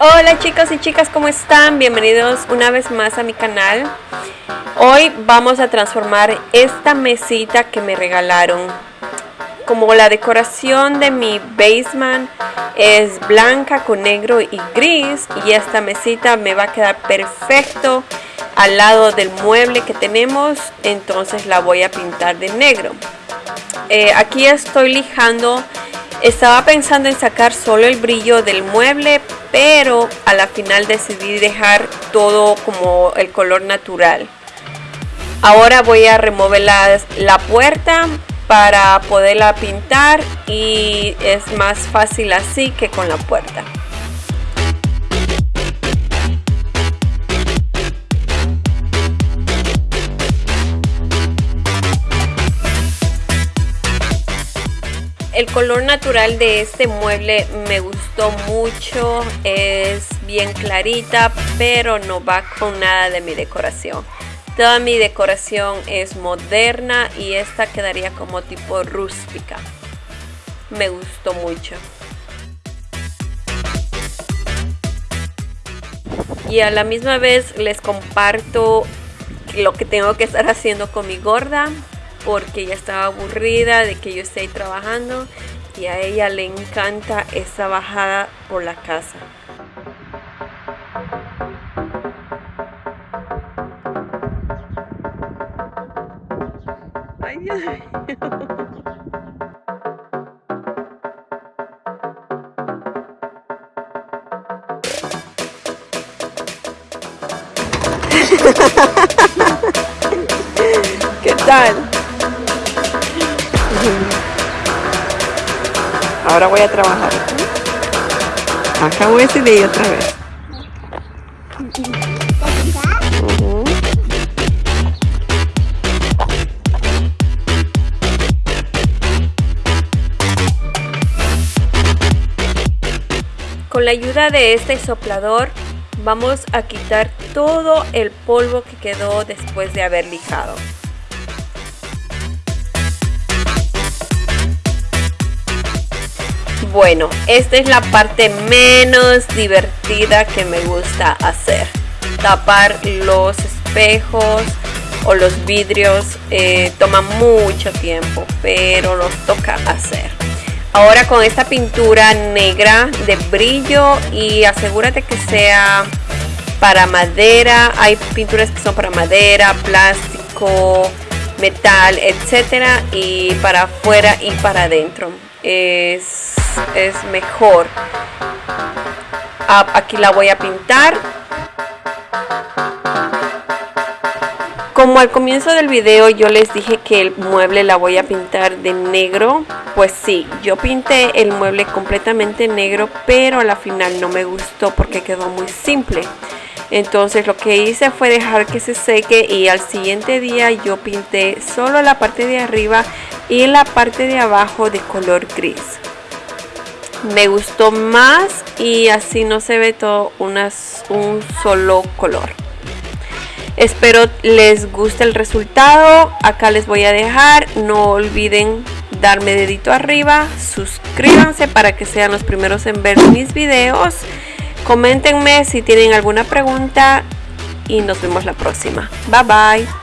Hola chicos y chicas, ¿cómo están? Bienvenidos una vez más a mi canal. Hoy vamos a transformar esta mesita que me regalaron. Como la decoración de mi basement es blanca con negro y gris y esta mesita me va a quedar perfecto al lado del mueble que tenemos, entonces la voy a pintar de negro. Eh, aquí estoy lijando estaba pensando en sacar solo el brillo del mueble, pero a la final decidí dejar todo como el color natural. Ahora voy a remover la puerta para poderla pintar y es más fácil así que con la puerta. El color natural de este mueble me gustó mucho, es bien clarita, pero no va con nada de mi decoración. Toda mi decoración es moderna y esta quedaría como tipo rústica. Me gustó mucho. Y a la misma vez les comparto lo que tengo que estar haciendo con mi gorda porque ella estaba aburrida de que yo esté trabajando y a ella le encanta esa bajada por la casa. Ay, ¿Qué tal? Ahora voy a trabajar. Acabo ese de otra vez. Con la ayuda de este soplador vamos a quitar todo el polvo que quedó después de haber lijado. Bueno, esta es la parte menos divertida que me gusta hacer. Tapar los espejos o los vidrios eh, toma mucho tiempo, pero los toca hacer. Ahora con esta pintura negra de brillo y asegúrate que sea para madera. Hay pinturas que son para madera, plástico, metal, etcétera, y para afuera y para adentro. Es es mejor. Ah, aquí la voy a pintar. Como al comienzo del video yo les dije que el mueble la voy a pintar de negro, pues sí, yo pinté el mueble completamente negro, pero a la final no me gustó porque quedó muy simple. Entonces lo que hice fue dejar que se seque y al siguiente día yo pinté solo la parte de arriba y la parte de abajo de color gris me gustó más y así no se ve todo un solo color. Espero les guste el resultado. Acá les voy a dejar. No olviden darme dedito arriba. Suscríbanse para que sean los primeros en ver mis videos. Coméntenme si tienen alguna pregunta y nos vemos la próxima. Bye bye